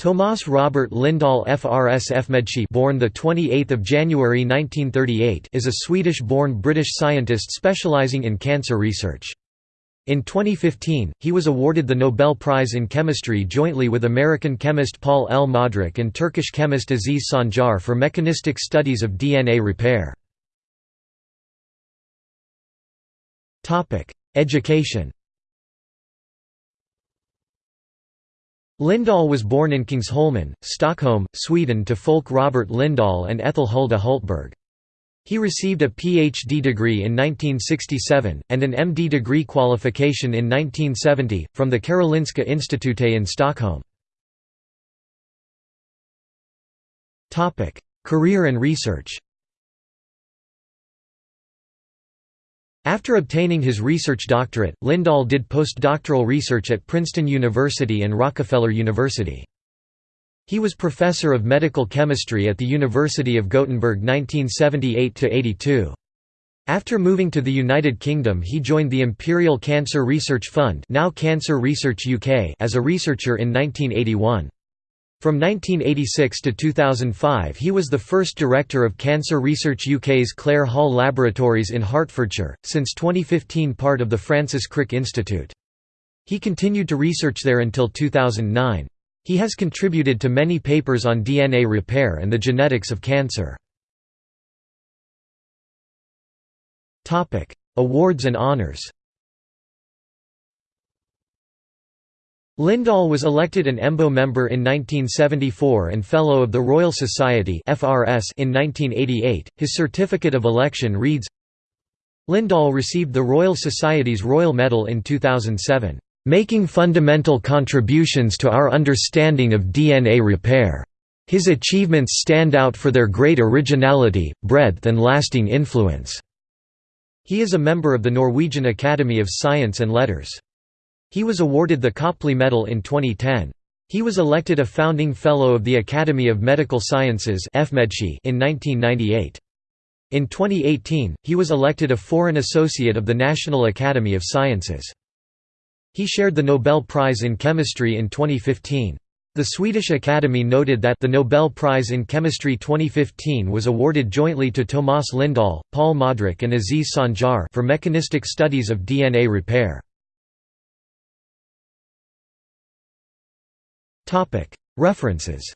Tomas Robert Lindahl FRS FMedSci born the 28th of January 1938 is a Swedish-born British scientist specializing in cancer research. In 2015, he was awarded the Nobel Prize in Chemistry jointly with American chemist Paul L. Modrich and Turkish chemist Aziz Sancar for mechanistic studies of DNA repair. Education Lindahl was born in Kungsholmen, Stockholm, Sweden to Folke Robert Lindahl and Ethel Hulda Hultberg. He received a Ph.D. degree in 1967, and an M.D. degree qualification in 1970, from the Karolinska Institute in Stockholm. Career and research After obtaining his research doctorate, Lindahl did postdoctoral research at Princeton University and Rockefeller University. He was professor of medical chemistry at the University of Gothenburg 1978–82. After moving to the United Kingdom he joined the Imperial Cancer Research Fund now Cancer Research UK as a researcher in 1981. From 1986 to 2005 he was the first director of Cancer Research UK's Clare Hall Laboratories in Hertfordshire, since 2015 part of the Francis Crick Institute. He continued to research there until 2009. He has contributed to many papers on DNA repair and the genetics of cancer. Awards and honours Lindahl was elected an EMBO member in 1974 and Fellow of the Royal Society in 1988. His certificate of election reads Lindahl received the Royal Society's Royal Medal in 2007, "...making fundamental contributions to our understanding of DNA repair. His achievements stand out for their great originality, breadth and lasting influence." He is a member of the Norwegian Academy of Science and Letters. He was awarded the Copley Medal in 2010. He was elected a founding Fellow of the Academy of Medical Sciences in 1998. In 2018, he was elected a Foreign Associate of the National Academy of Sciences. He shared the Nobel Prize in Chemistry in 2015. The Swedish Academy noted that the Nobel Prize in Chemistry 2015 was awarded jointly to Tomas Lindahl, Paul Modrich and Aziz Sancar for mechanistic studies of DNA repair. References